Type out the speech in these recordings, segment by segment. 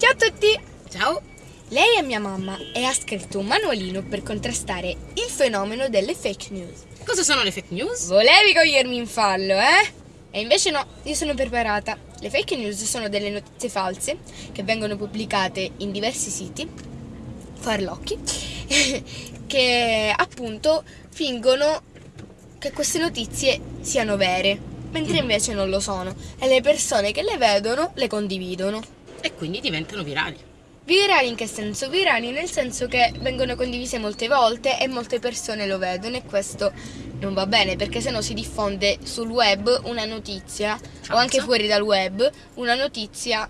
Ciao a tutti! Ciao! Lei è mia mamma e ha scritto un manualino per contrastare il fenomeno delle fake news. Cosa sono le fake news? Volevi cogliermi in fallo, eh? E invece no, io sono preparata. Le fake news sono delle notizie false che vengono pubblicate in diversi siti, farlocchi, che appunto fingono che queste notizie siano vere, mentre invece non lo sono. E le persone che le vedono le condividono. E quindi diventano virali. Virali in che senso? Virali nel senso che vengono condivise molte volte e molte persone lo vedono e questo non va bene perché sennò si diffonde sul web una notizia Falsa. o anche fuori dal web una notizia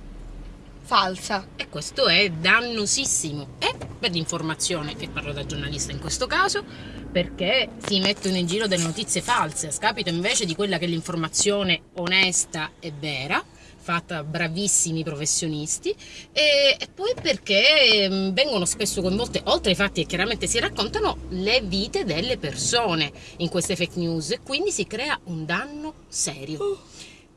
falsa. E questo è dannosissimo. E per l'informazione, e parlo da giornalista in questo caso, perché si mettono in giro delle notizie false, a scapito invece di quella che è l'informazione onesta e vera fatta bravissimi professionisti e, e poi perché mh, vengono spesso coinvolte oltre ai fatti che chiaramente si raccontano le vite delle persone in queste fake news e quindi si crea un danno serio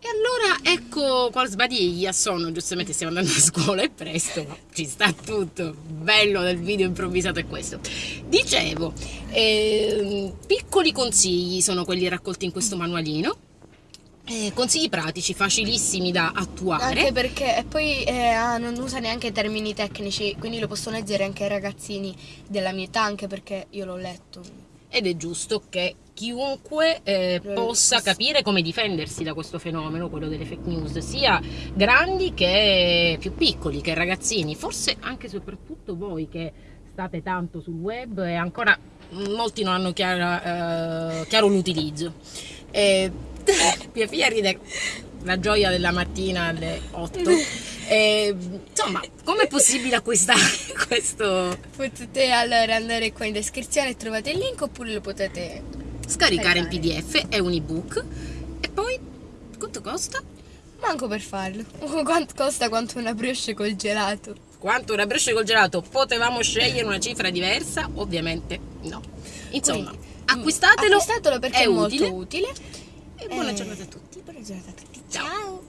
e allora ecco qual sbadiglia sono, giustamente stiamo andando a scuola è presto, ma ci sta tutto, bello del video improvvisato è questo. Dicevo, ehm, piccoli consigli sono quelli raccolti in questo manualino, eh, consigli pratici, facilissimi da attuare. Anche perché e poi eh, ah, non usa neanche termini tecnici, quindi lo possono leggere anche i ragazzini della mia età, anche perché io l'ho letto. ed è giusto che chiunque eh, possa capire come difendersi da questo fenomeno, quello delle fake news, sia grandi che più piccoli, che ragazzini, forse anche e soprattutto voi che state tanto sul web e ancora molti non hanno chiara- eh, chiaro l'utilizzo. E, mia figlia ride la gioia della mattina alle 8. E, insomma, com'è possibile acquistare questo? Potete allora andare qua in descrizione e trovate il link oppure lo potete scaricare in. PDF, è un ebook e poi quanto costa? manco per farlo. Quanto costa quanto una brioche col gelato? Quanto una brioche col gelato? Potevamo scegliere una cifra diversa? Ovviamente no. Insomma, Quindi, acquistatelo, Acquistatelo perché è, molto utile. utile. E buona Eh, giornata a tutti. Buona giornata a tutti. Ciao. Ciao.